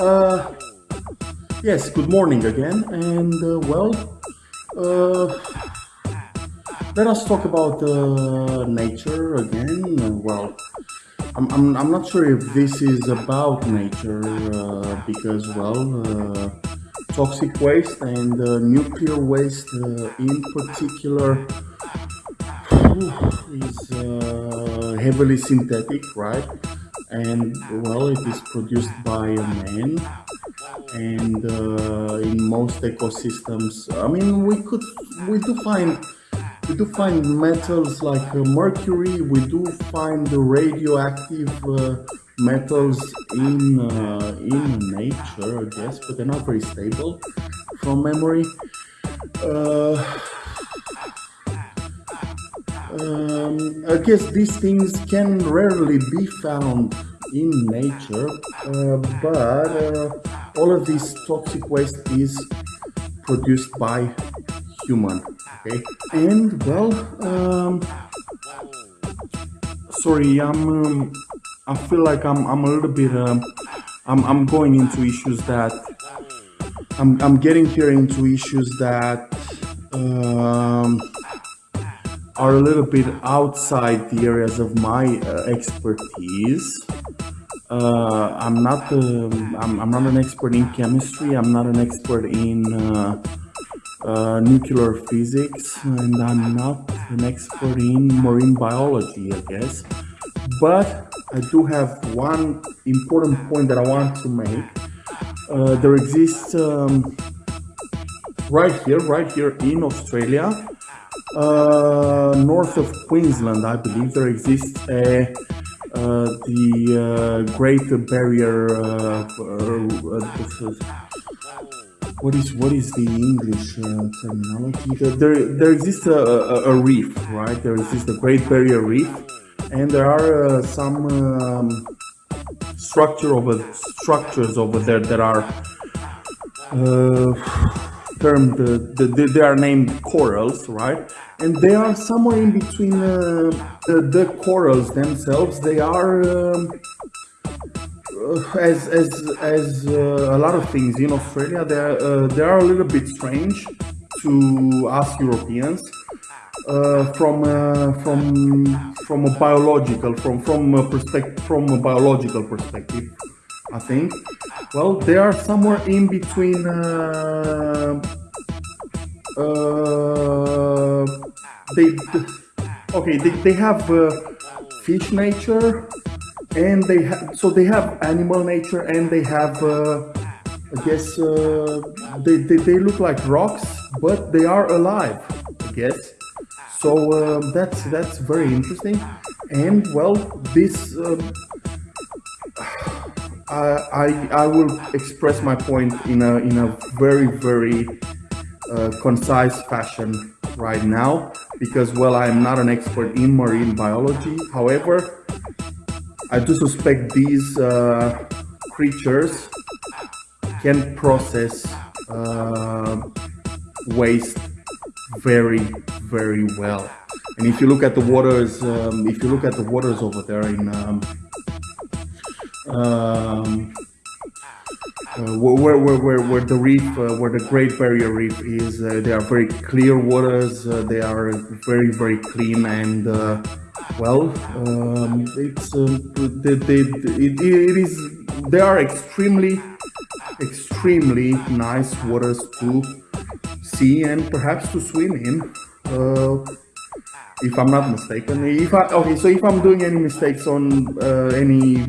Uh, yes, good morning again, and uh, well, uh, let us talk about uh, nature again. Well, I'm, I'm, I'm not sure if this is about nature uh, because, well, uh, toxic waste and nuclear waste in particular is heavily synthetic, right? And well, it is produced by a man. And uh, in most ecosystems, I mean, we could, we do find, we do find metals like uh, mercury. We do find the radioactive uh, metals in uh, in nature, I guess, but they're not very stable from memory. Uh, um, I guess these things can rarely be found in nature, uh, but uh, all of this toxic waste is produced by human. Okay, and well, um, sorry, I'm. Um, I feel like I'm. I'm a little bit. Um, I'm. I'm going into issues that. I'm. I'm getting here into issues that. Um, are a little bit outside the areas of my uh, expertise. Uh, I'm not um, I'm, I'm, not an expert in chemistry. I'm not an expert in uh, uh, nuclear physics, and I'm not an expert in marine biology, I guess. But I do have one important point that I want to make. Uh, there exists um, right here, right here in Australia, uh, north of Queensland, I believe, there exists a, uh, the uh, Great Barrier. Uh, uh, what is what is the English terminology? There there exists a, a, a, reef, right? There exists the Great Barrier Reef, and there are some um, structure over structures over there that are termed, the, they are named corals, right? And they are somewhere in between uh, the, the, corals themselves. They are, um, uh, as, as, as uh, a lot of things in Australia, they are, uh, they are a little bit strange to us Europeans. Uh, from uh, from from a biological from from a perspective from a biological perspective I think. Well, they are somewhere in between. Uh, uh, they okay. They, they have uh, fish nature, and they have so they have animal nature, and they have. Uh, I guess uh, they, they they look like rocks, but they are alive. I guess. So uh, that's that's very interesting, and well, this. I, I will express my point in a, in a very, very uh, concise fashion right now because, well, I am not an expert in marine biology. However, I do suspect these uh, creatures can process uh, waste very, very well. And if you look at the waters, um, if you look at the waters over there in um, um, uh, where, where, where, where the reef, uh, where the Great Barrier Reef is, uh, they are very clear waters. Uh, they are very, very clean and uh, well, um, it's um, they, they, it, it is. They are extremely, extremely nice waters to see and perhaps to swim in. If I'm not mistaken, if I okay, so if I'm doing any mistakes on any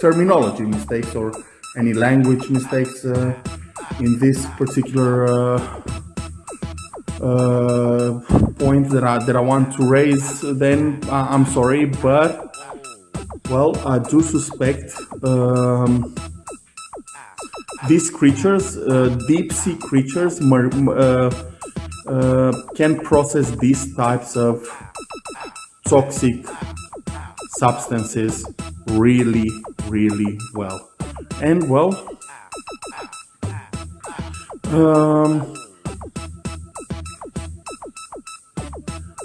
terminology mistakes or any language mistakes uh, in this particular uh, uh, point that I, that I want to raise, then I'm sorry, but well, I do suspect um, these creatures, uh, deep sea creatures, uh, uh, can process these types of toxic substances really, really well. And well, um,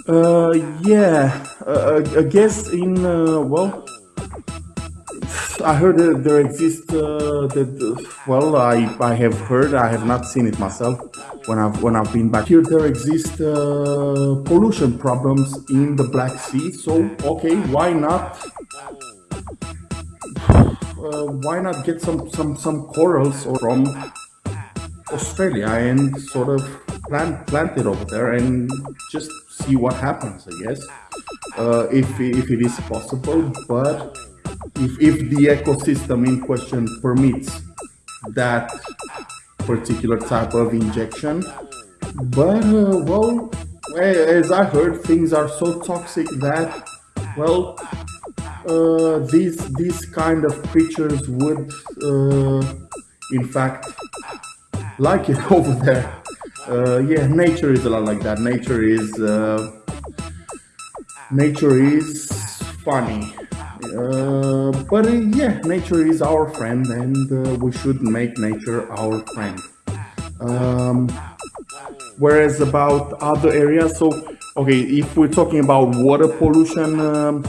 uh, yeah, uh, I guess in, uh, well, I heard that there exists. Uh, that well, I I have heard. I have not seen it myself when I've when I've been back here. There exist uh, pollution problems in the Black Sea. So okay, why not? Uh, why not get some some some corals from Australia and sort of plant plant it over there and just see what happens, I guess, uh, if, if it is possible. But if, if the ecosystem in question permits that particular type of injection. But, uh, well, as I heard, things are so toxic that, well, uh, these, these kind of creatures would, uh, in fact, like it over there. Uh, yeah, nature is a lot like that. Nature is nature is funny, uh, but uh, yeah, nature is our friend, and uh, we should make nature our friend. Um, whereas about other areas, so okay, if we're talking about water pollution. Um,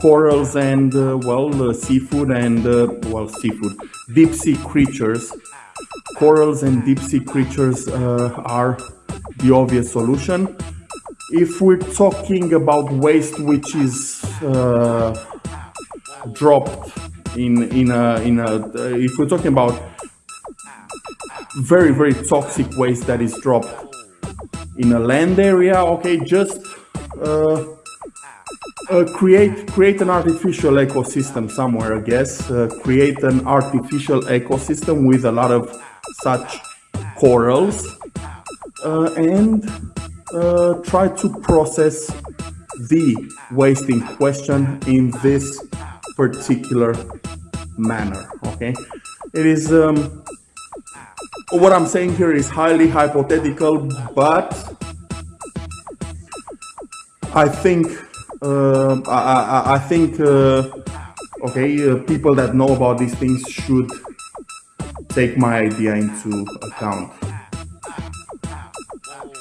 corals and uh, well seafood and well seafood deep sea creatures corals and deep sea creatures uh, are the obvious solution. If we're talking about waste which is uh, dropped in in a in a uh, if we're talking about very very toxic waste that is dropped in a land area, okay, just uh, uh, create create an artificial ecosystem somewhere, I guess. Uh, create an artificial ecosystem with a lot of such corals uh, and uh, try to process the waste in question in this particular manner okay it is um, what I'm saying here is highly hypothetical but I think uh, I, I, I, think uh, okay uh, people that know about these things should take my idea into account.